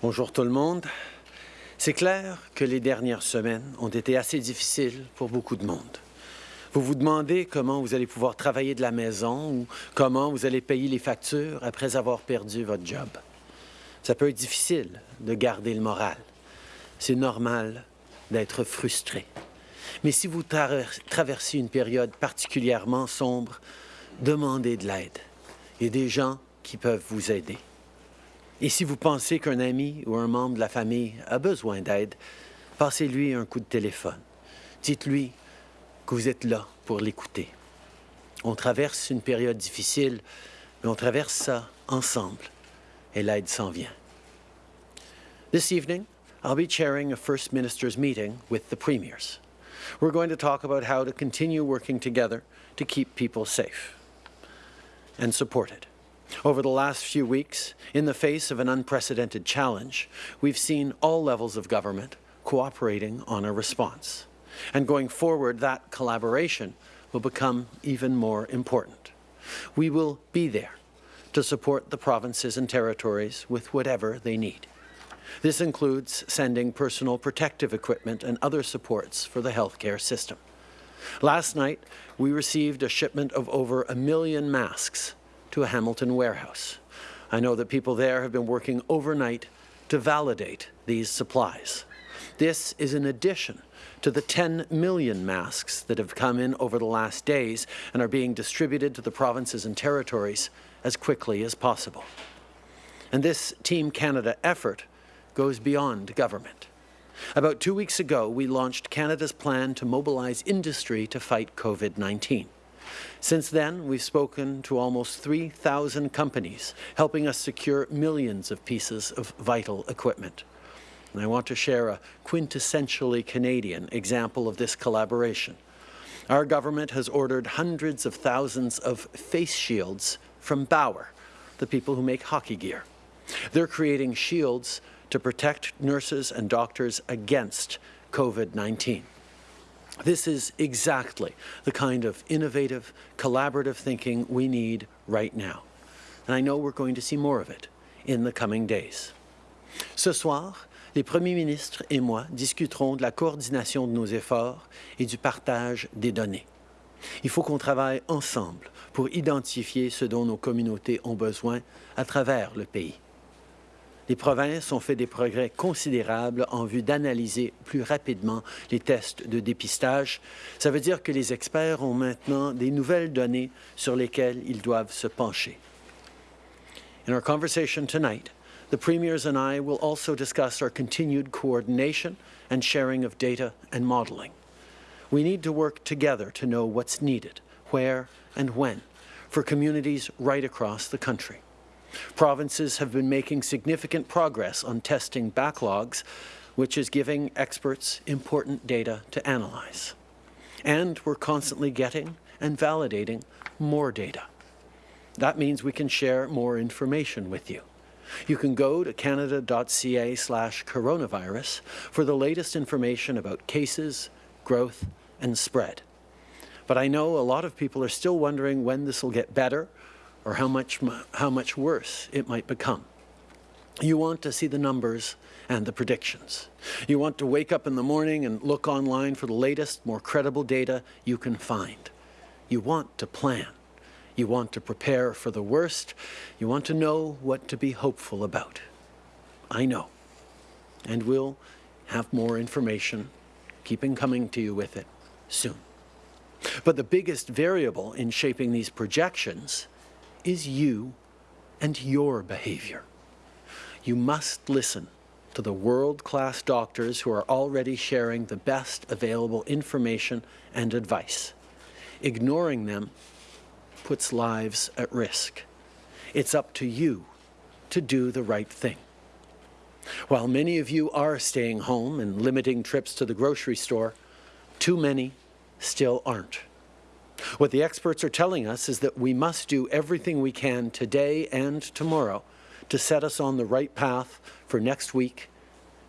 Bonjour tout le monde. C'est clair que les dernières semaines ont été assez difficiles pour beaucoup de monde. Vous vous demandez comment vous allez pouvoir travailler de la maison ou comment vous allez payer les factures après avoir perdu votre job. Ça peut être difficile de garder le moral. C'est normal d'être frustré. Mais si vous traversez une période particulièrement sombre, demandez de l'aide. Il y a des gens qui peuvent vous aider. Et si vous pensez qu'un ami ou un membre de la famille a besoin d'aide, passez-lui un coup de téléphone. Dites-lui que vous êtes là pour l'écouter. On traverse une période difficile, mais on traverse ça ensemble et l'aide s'en vient. This evening, I'll be chairing a First Minister's meeting with the premiers. We're going to talk about how to continue working together to keep people safe and supported. Over the last few weeks, in the face of an unprecedented challenge, we've seen all levels of government cooperating on a response. And going forward, that collaboration will become even more important. We will be there to support the provinces and territories with whatever they need. This includes sending personal protective equipment and other supports for the healthcare system. Last night, we received a shipment of over a million masks to a Hamilton warehouse. I know that people there have been working overnight to validate these supplies. This is in addition to the 10 million masks that have come in over the last days and are being distributed to the provinces and territories as quickly as possible. And this Team Canada effort goes beyond government. About two weeks ago, we launched Canada's plan to mobilize industry to fight COVID-19. Since then, we've spoken to almost 3,000 companies, helping us secure millions of pieces of vital equipment. And I want to share a quintessentially Canadian example of this collaboration. Our government has ordered hundreds of thousands of face shields from Bauer, the people who make hockey gear. They're creating shields to protect nurses and doctors against COVID-19. This is exactly the kind of innovative, collaborative thinking we need right now. And I know we're going to see more of it in the coming days. Ce soir, les premiers ministres et moi discuterons de la coordination de nos efforts et du partage des données. Il faut qu'on travaille ensemble pour identifier ce dont nos communautés ont besoin à travers le pays. Les provinces ont fait des progrès considérables en vue d'analyser plus rapidement les tests de dépistage. Ça veut dire que les experts ont maintenant des nouvelles données sur lesquelles ils doivent se pencher. In our conversation tonight, the premiers and I will also discuss our continued coordination and sharing of data and modeling. We need to work together to know what's needed, where and when, for communities right across the country. Provinces have been making significant progress on testing backlogs, which is giving experts important data to analyze. And we're constantly getting and validating more data. That means we can share more information with you. You can go to canada.ca slash coronavirus for the latest information about cases, growth, and spread. But I know a lot of people are still wondering when this will get better or how much, how much worse it might become. You want to see the numbers and the predictions. You want to wake up in the morning and look online for the latest, more credible data you can find. You want to plan. You want to prepare for the worst. You want to know what to be hopeful about. I know. And we'll have more information, keeping coming to you with it soon. But the biggest variable in shaping these projections is you and your behavior. You must listen to the world-class doctors who are already sharing the best available information and advice. Ignoring them puts lives at risk. It's up to you to do the right thing. While many of you are staying home and limiting trips to the grocery store, too many still aren't. What the experts are telling us is that we must do everything we can today and tomorrow to set us on the right path for next week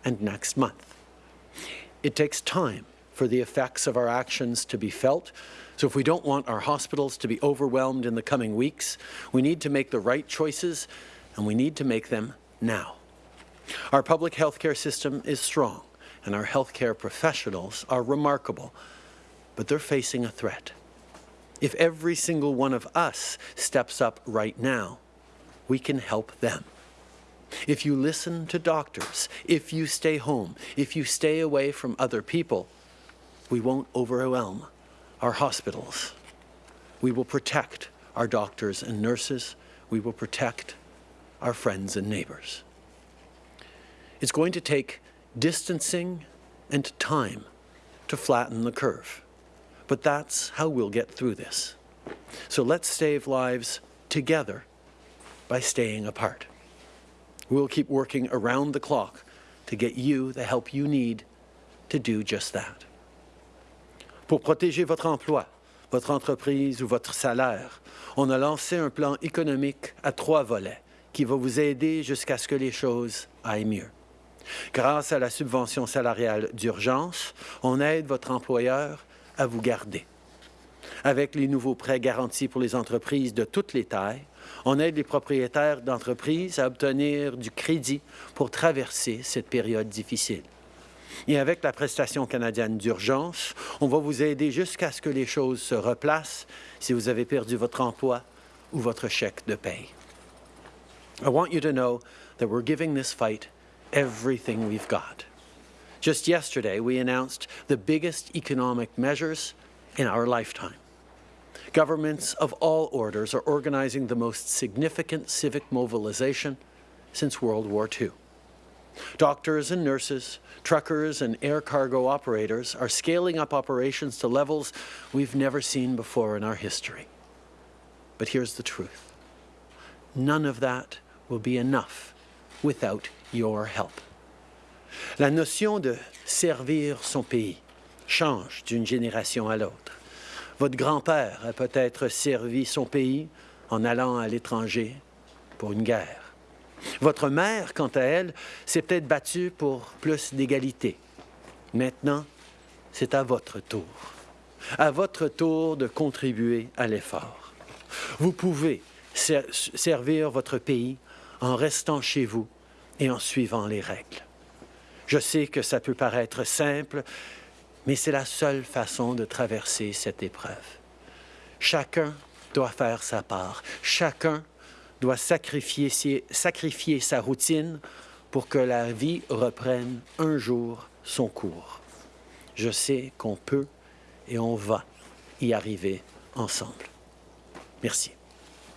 and next month. It takes time for the effects of our actions to be felt, so if we don't want our hospitals to be overwhelmed in the coming weeks, we need to make the right choices and we need to make them now. Our public health care system is strong, and our healthcare professionals are remarkable, but they're facing a threat. If every single one of us steps up right now, we can help them. If you listen to doctors, if you stay home, if you stay away from other people, we won't overwhelm our hospitals. We will protect our doctors and nurses. We will protect our friends and neighbors. It's going to take distancing and time to flatten the curve. But that's how we'll get through this. So let's save lives together by staying apart. We'll keep working around the clock to get you the help you need to do just that. Pour protéger votre emploi, votre entreprise ou votre salaire, on a lancé un plan économique à trois volets qui va vous aider jusqu'à ce que les choses aillent mieux. Grâce à la subvention salariale d'urgence, on aide votre employeur à vous garder. Avec les nouveaux prêts garantis pour les entreprises de toutes les tailles, on aide les propriétaires d'entreprises à obtenir du crédit pour traverser cette période difficile. Et avec la prestation canadienne d'urgence, on va vous aider jusqu'à ce que les choses se replacent si vous avez perdu votre emploi ou votre chèque de paye. I want you to know that we're giving this fight everything we've got. Just yesterday, we announced the biggest economic measures in our lifetime. Governments of all orders are organizing the most significant civic mobilization since World War II. Doctors and nurses, truckers and air cargo operators are scaling up operations to levels we've never seen before in our history. But here's the truth. None of that will be enough without your help. La notion de servir son pays change d'une génération à l'autre. Votre grand-père a peut-être servi son pays en allant à l'étranger pour une guerre. Votre mère, quant à elle, s'est peut-être battue pour plus d'égalité. Maintenant, c'est à votre tour. À votre tour de contribuer à l'effort. Vous pouvez ser servir votre pays en restant chez vous et en suivant les règles. Je sais que ça peut paraître simple, mais c'est la seule façon de traverser cette épreuve. Chacun doit faire sa part. Chacun doit sacrifier, sa routine pour que la vie reprenne un jour son cours. Je sais qu'on peut et on va y arriver ensemble. Merci.